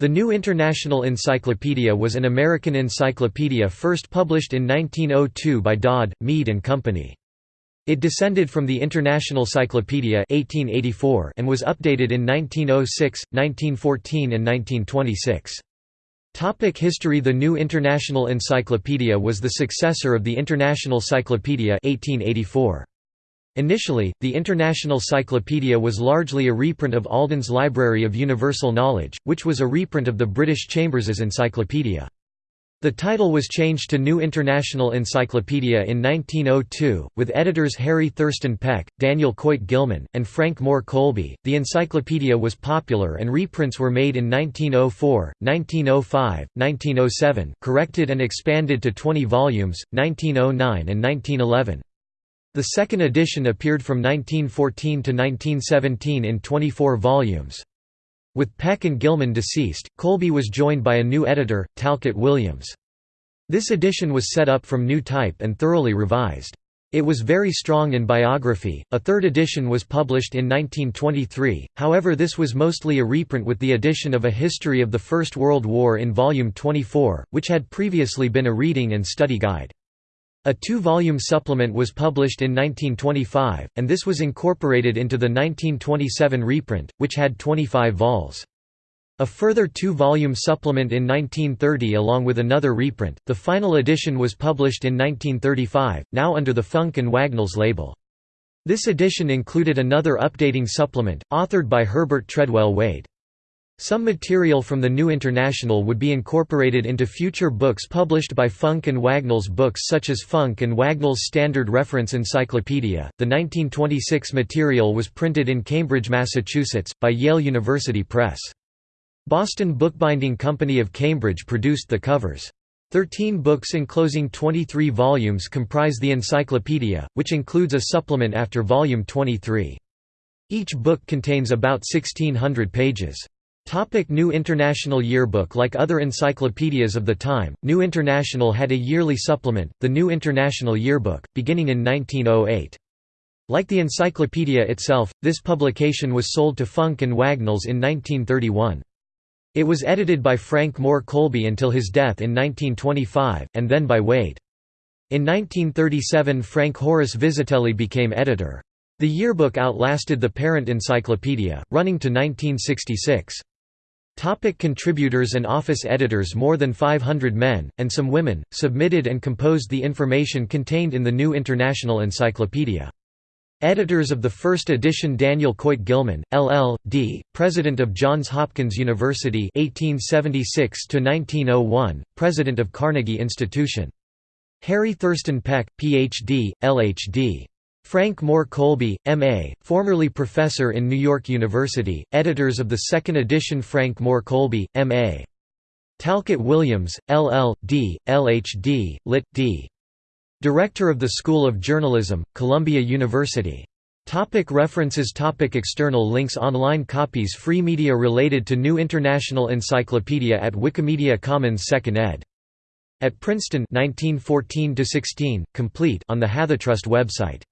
The New International Encyclopedia was an American encyclopedia first published in 1902 by Dodd, Mead and Company. It descended from the International Cyclopedia 1884 and was updated in 1906, 1914 and 1926. Topic History The New International Encyclopedia was the successor of the International Cyclopedia 1884. Initially, the International Cyclopedia was largely a reprint of Alden's Library of Universal Knowledge, which was a reprint of the British Chambers's Encyclopedia. The title was changed to New International Encyclopedia in 1902, with editors Harry Thurston Peck, Daniel Coit Gilman, and Frank Moore Colby. The encyclopedia was popular and reprints were made in 1904, 1905, 1907, corrected and expanded to 20 volumes, 1909 and 1911. The second edition appeared from 1914 to 1917 in 24 volumes. With Peck and Gilman deceased, Colby was joined by a new editor, Talcott Williams. This edition was set up from new type and thoroughly revised. It was very strong in biography. A third edition was published in 1923, however, this was mostly a reprint with the addition of a history of the First World War in Volume 24, which had previously been a reading and study guide. A two-volume supplement was published in 1925, and this was incorporated into the 1927 reprint, which had 25 vols. A further two-volume supplement in 1930 along with another reprint, the final edition was published in 1935, now under the Funk and Wagnalls label. This edition included another updating supplement, authored by Herbert Treadwell Wade. Some material from the New International would be incorporated into future books published by Funk and Wagnalls books such as Funk and Wagnalls Standard Reference Encyclopedia. The 1926 material was printed in Cambridge, Massachusetts, by Yale University Press. Boston Bookbinding Company of Cambridge produced the covers. Thirteen books enclosing 23 volumes comprise the encyclopedia, which includes a supplement after volume 23. Each book contains about 1600 pages. Topic New International Yearbook Like other encyclopedias of the time, New International had a yearly supplement, the New International Yearbook, beginning in 1908. Like the encyclopedia itself, this publication was sold to Funk and Wagnalls in 1931. It was edited by Frank Moore Colby until his death in 1925, and then by Wade. In 1937 Frank Horace Vizetelly became editor. The yearbook outlasted the parent encyclopedia, running to 1966. Topic contributors and office editors More than 500 men, and some women, submitted and composed the information contained in the New International Encyclopedia. Editors of the first edition Daniel Coit Gilman, LL.D., President of Johns Hopkins University 1876 President of Carnegie Institution. Harry Thurston Peck, Ph.D., L.H.D. Frank Moore Colby, M.A., formerly professor in New York University, editors of the second edition Frank Moore Colby, M.A. Talcott Williams, LL.D., LH.D., Lit.D. Director of the School of Journalism, Columbia University. Topic references Topic External links Online copies Free media related to New International Encyclopedia at Wikimedia Commons 2nd ed. At Princeton 1914 complete on the Hathitrust website